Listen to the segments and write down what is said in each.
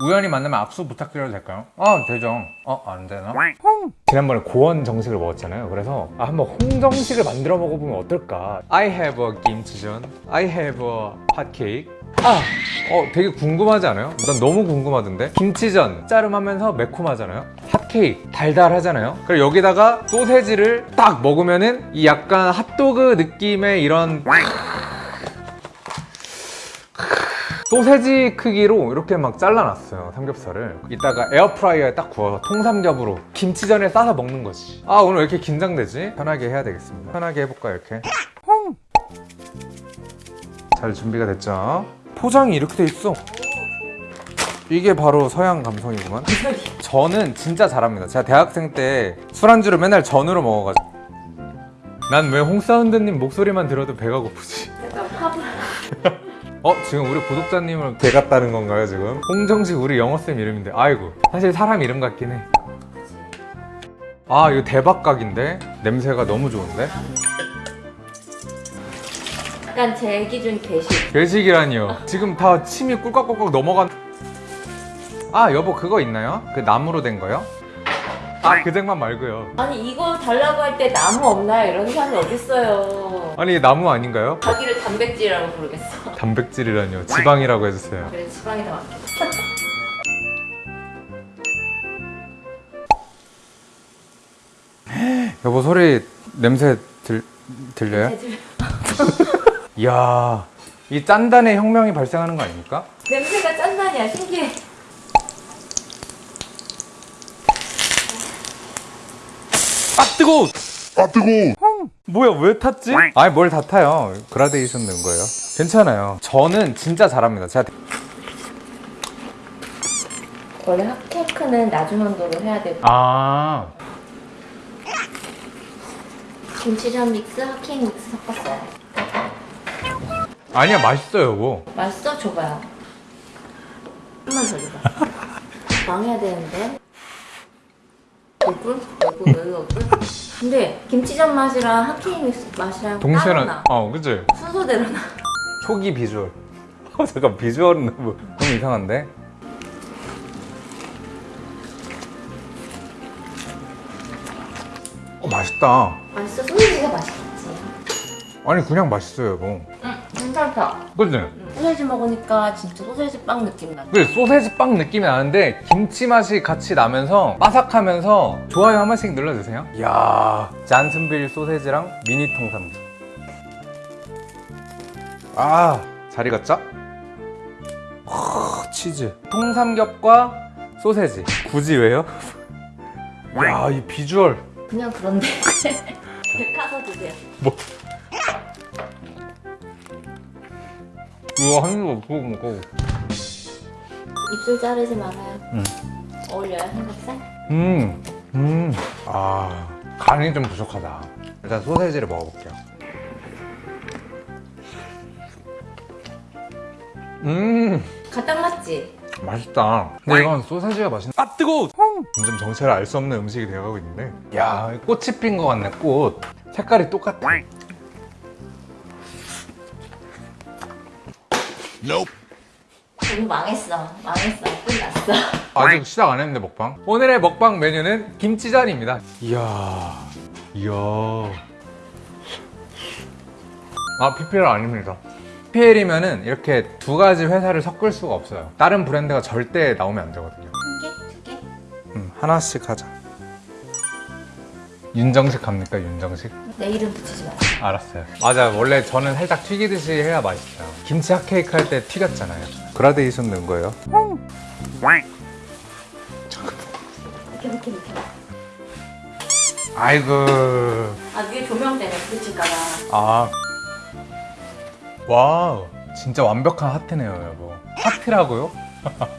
우연히 만나면 악수 부탁드려도 될까요? 아 되죠 어? 안 되나? 지난번에 고원 정식을 먹었잖아요 그래서 아, 한번 홍정식을 만들어 먹어보면 어떨까 I have a 김치전 I have a 핫케이크 아! 어 되게 궁금하지 않아요? 난 너무 궁금하던데 김치전 짜름하면서 매콤하잖아요 핫케이크 달달하잖아요 그리고 여기다가 소세지를 딱 먹으면은 이 약간 핫도그 느낌의 이런 소세지 크기로 이렇게 막 잘라놨어요 삼겹살을. 이따가 에어프라이어에 딱 구워서 통삼겹으로 김치전에 싸서 먹는 거지. 아 오늘 왜 이렇게 긴장되지? 편하게 해야 되겠습니다. 편하게 해볼까 이렇게? 잘 준비가 됐죠? 포장이 이렇게 돼 있어. 이게 바로 서양 감성이구만. 저는 진짜 잘합니다. 제가 대학생 때 술안주를 맨날 전으로 먹어가지고. 난 왜 홍사운드님 목소리만 들어도 배가 고프지? 약간 파브 어? 지금 우리 구독자님을 대갔다는 건가요 지금? 홍정식 우리 영어쌤 이름인데 아이고 사실 사람 이름 같긴 해아 이거 대박각인데? 냄새가 너무 좋은데? 약간 제 기준 게시 괴식이라니요 지금 다 침이 꿀꺽꿀꺽 넘어간 아 여보 그거 있나요? 그 나무로 된 거요? 아그 쟁반 말고요. 아니 이거 달라고 할 때 나무 없나요? 이런 사람이 어딨어요. 아니 나무 아닌가요? 자기를 단백질이라고 부르겠어. 단백질이라니요 지방이라고 해주세요. 그래 지방이 더 많겠다. 여보 소리 냄새 들, 들려요? 이야 이 짠단의 혁명이 발생하는 거 아닙니까? 냄새가 짠단이야 신기해 아 뜨거워! 아 뜨거워! 뭐야 왜 탔지? 아니 뭘 다 타요. 그라데이션 넣은 거예요. 괜찮아요. 저는 진짜 잘합니다. 제가 원래 핫케이크는 낮은 온도로 해야 되고. 아. 김치전 믹스, 핫케이크 믹스 섞었어요. 아니야 맛있어요 여보 맛있어? 줘봐요. 한번 더 줘봐. 망해야 되는데. 얼굴? 얼굴? 근데 김치전 맛이랑 핫케이크 믹스 맛이랑 동시에는 나어 그치? 순서대로 나 초기 비주얼 어, 잠깐 비주얼은 너무, 너무 이상한데? 어 맛있다 맛있어? 소시지가 맛있겠지 아니 그냥 맛있어요 여보 응 괜찮다. 그치? 응. 소세지 먹으니까 진짜 소세지 빵 느낌 나 그래 소세지 빵 느낌이 나는데 김치 맛이 같이 나면서 바삭하면서 좋아요 한 번씩 눌러주세요. 이야 잔슨빌 소세지랑 미니 통삼겹 아잘 익었죠? 아, 치즈. 통삼겹과 소세지. 굳이 왜요? 야 이 비주얼. 그냥 그런데. 백화서 드세요. 뭐 우와 한입 없고 먹어 입술 자르지 말아요 응. 어울려요 삼겹살? 음, 음, 아, 간이 좀 부족하다. 일단 소세지를 먹어볼게요. 음, 가딱 맞지? 맛있다. 근데 이건 소세지가 맛있네. 아, 뜨거워! 점점 정체를 알 수 없는 음식이 되어가고 있는데. 야, 꽃이 핀 것 같네, 꽃. 색깔이 똑같아. 우리 망했어 망했어 끝났어 아직 시작 안 했는데, 먹방. 오늘의 먹방 메뉴는 김치전입니다. 이야, 이야. 아, PPL 아닙니다. PPL이면은 이렇게 두 가지 회사를 섞을 수가 없어요. 다른 브랜드가 절대 나오면 안 되거든요. 한 개? 두 개? 음, 하나씩 하자. 윤정식 갑니까, 윤정식? 내 이름 붙이지 마세요 알았어요. 맞아, 원래 저는 살짝 튀기듯이 해야 맛있어요. 김치 핫케이크 할 때 튀겼잖아요. 그라데이션 넣은 거예요. 이렇게 이렇게 이렇게 아이고. 아 위에 조명 때문에 부딪힐까봐 아. Wow. 진짜 완벽한 하트네요, 여보. 하트라고요?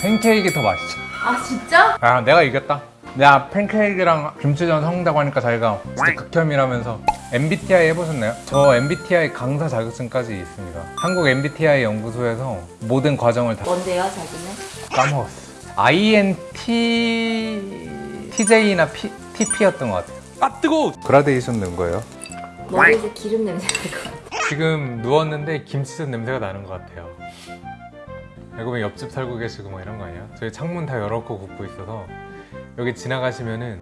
팬케이크 더 맛있어. 아 진짜? 아 내가 이겼다 내가 팬케이크랑 김치전 섞는다고 하니까 자기가 진짜 극혐이라면서 MBTI 해보셨나요? 저 MBTI 강사 자격증까지 있습니다 한국 MBTI 연구소에서 모든 과정을 다 뭔데요 자기는? 까먹었어 INT... TJ나 P... TP였던 것 같아요 아 뜨거워! 그라데이션 넣은 거예요 머리에서 기름 냄새 날것 같아 지금 누웠는데 김치전 냄새가 나는 것 같아요. 알고 보면 옆집 살고 계시고 뭐 이런 거 아니에요? 저희 창문 다 열어놓고 굽고 있어서 여기 지나가시면은